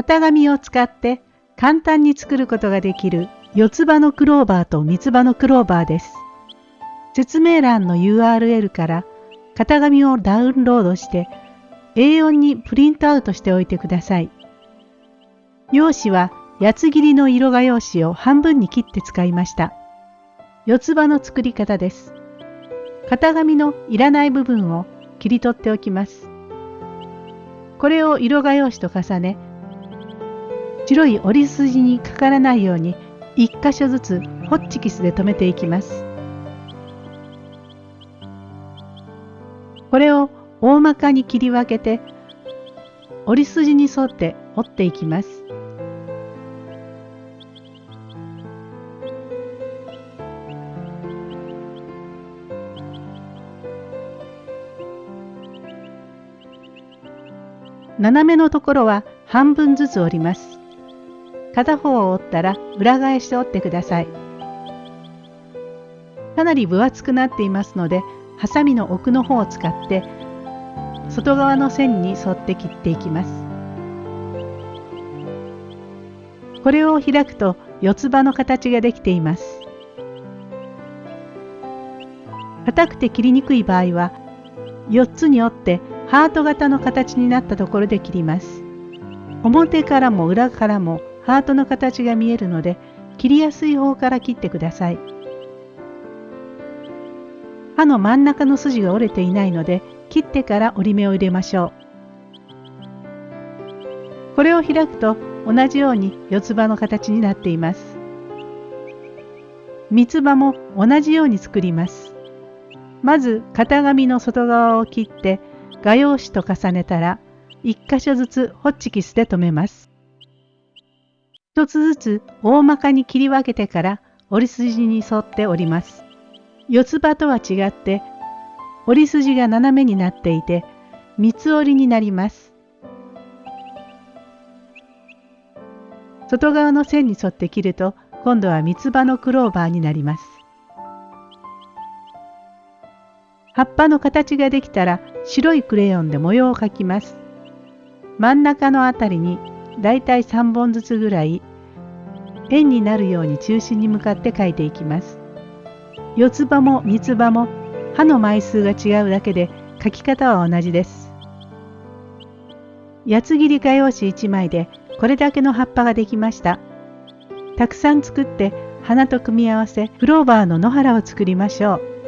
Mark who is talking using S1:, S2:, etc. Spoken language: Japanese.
S1: 型紙を使って簡単に作ることができる四つ葉のクローバーと三つ葉のクローバーです。説明欄の URL から型紙をダウンロードして A4 にプリントアウトしておいてください。用紙は八つ切りの色画用紙を半分に切って使いました。四つ葉の作り方です。型紙のいらない部分を切り取っておきます。これを色画用紙と重ね、白い折り筋にかからないように1箇所ずつホッチキスで留めていきます。これを大まかに切り分けて折り筋に沿って折っていきます。斜めのところは半分ずつ折ります。片方を折ったら裏返して折ってください。かなり分厚くなっていますので、ハサミの奥の方を使って外側の線に沿って切っていきます。これを開くと四つ葉の形ができています。硬くて切りにくい場合は4つに折ってハート型の形になったところで切ります。表からも裏からもハートの形が見えるので切りやすい方から切ってください。刃の真ん中の筋が折れていないので切ってから折り目を入れましょう。これを開くと同じように四つ葉の形になっています。三つ葉も同じように作ります。まず型紙の外側を切って画用紙と重ねたら1箇所ずつホッチキスで留めます。一つずつ大まかに切り分けてから折り筋に沿って折ります。四つ葉とは違って折り筋が斜めになっていて三つ折りになります。外側の線に沿って切ると今度は三つ葉のクローバーになります。葉っぱの形ができたら白いクレヨンで模様を描きます。真ん中のあたりにだいたい3本ずつぐらい円になるように中心に向かって描いていきます。四つ葉も三つ葉も歯の枚数が違うだけで描き方は同じです。八つ切り画用紙1枚でこれだけの葉っぱができました。たくさん作って花と組み合わせクローバーの野原を作りましょう。